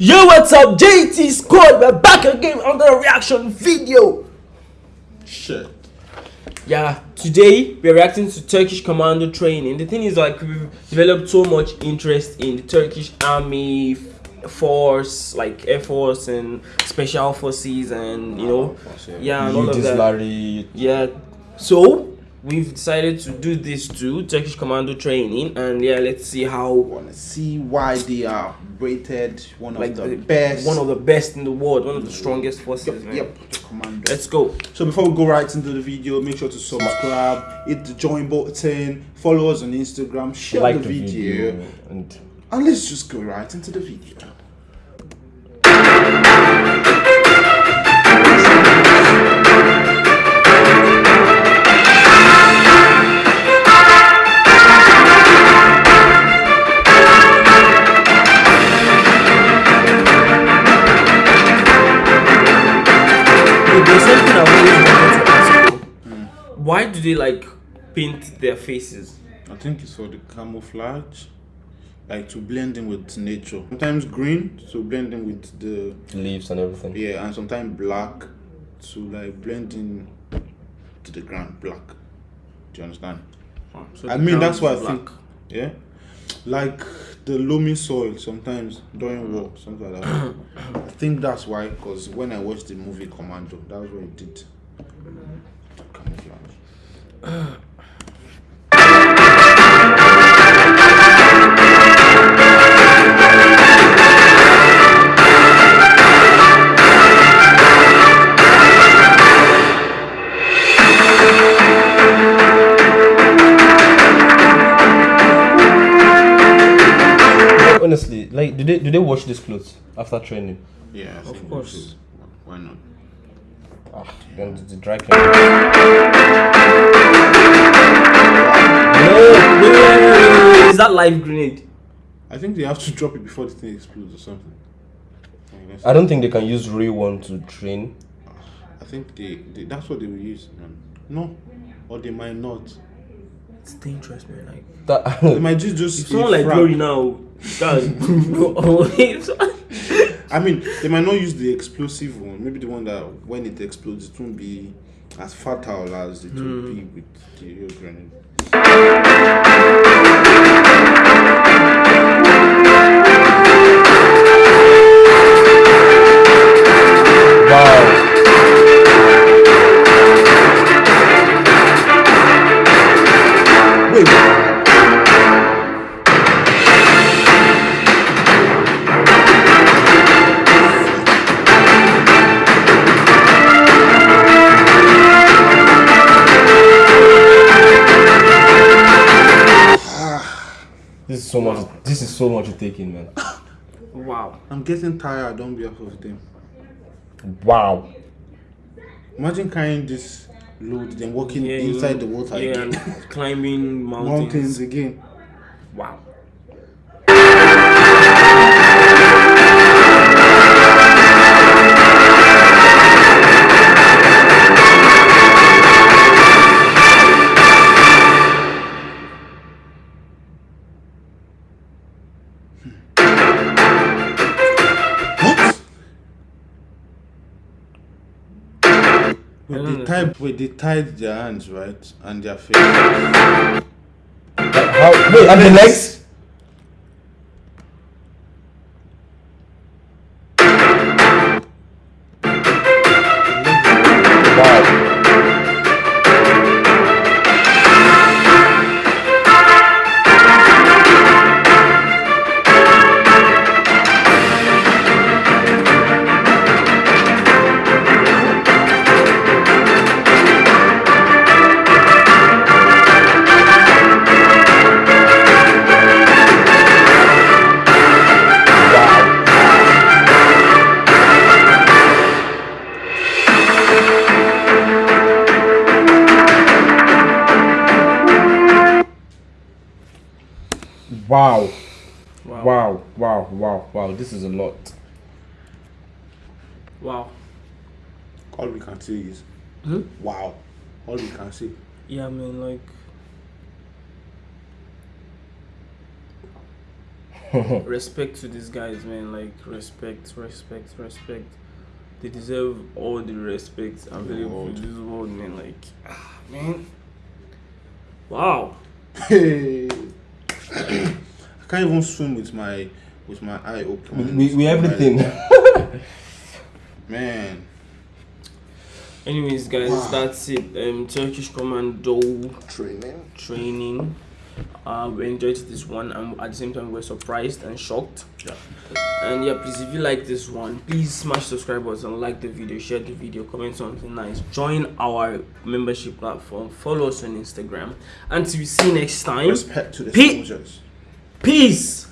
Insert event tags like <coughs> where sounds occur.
Yo, what's up? JT Squad, we're back again on the reaction video. Shit. Yeah, today we're reacting to Turkish commando training. The thing is, like, we've developed so much interest in the Turkish army force, like Air Force and Special Forces, and you know, yeah, and all of that. Larry. Yeah, so we've decided to do this too Turkish commando training, and yeah, let's see how Wanna see why they are rated one of like the, best. one of the best in the world, one of the strongest forces. yep, yep, commando. Let's go. So before we go right into the video, make sure to subscribe, hit the join button, follow us on Instagram, share like the, video, and and let's just go right into the video. Something I've always wanted to ask. you. Why do they like paint their faces? I think it's for the camouflage, like to blend in with nature. Sometimes green to blend in with the leaves and everything. yeah, and sometimes black to like blend in to the ground black. Do you understand? So I mean that's is what I black. think. Yeah, like the loamy soil sometimes during mm. war, something like that. <coughs> I think that's why, because when I watched the movie Commando, that was what it did. <coughs> Honestly, like, do they do they wash these clothes after training? Yeah, of course. Why not? Ah, then the, the dry cleaning. No, wait, is that live grenade? I think they have to drop it before the thing explodes or something. I. I don't think they can use real one to train. I think they, they that's what they will use, man. No, or they might not. It's dangerous, man. Like That They might just just. if someone like frag. Glory now, guys. <laughs> <laughs> I mean, they might not use the explosive one. Maybe the one that when it explodes, it won't be as fatal as it will hmm. be with the real grenade. Is so much. This is so much to take in, man. wow. I'm getting tired on behalf of them. Wow. Imagine carrying this load, then walking Yeah, inside the water yeah, again. and climbing <laughs> mountains. Mountains again. Wow. Wait, don't they mm. tied, wait, they tied their hands, right? And their face. How? Wait, and the legs? Wow. Wow. Wow. Wow. Wow. Wow. This is a lot. Wow. All we can see is, Hmm? wow. All we can see. Yeah, I mean, like, <laughs> respect to these guys, man. Like respect, respect, respect. They deserve all the respect available in world. this world, man. Like, ah, man. Wow. Hey. <laughs> <laughs> I can't even swim with my with my eye open. We, we everything. <laughs> Man. Anyways, guys, Wow. that's it. Um, Turkish Commando Training. training. Uh, we enjoyed this one, and at the same time, we're surprised and shocked. Yeah. And yeah, please, if you like this one, please smash subscribe button, like the video, share the video, comment something nice, join our membership platform, follow us on Instagram, and till we see you next time. Respect to the Pete. soldiers. Peace.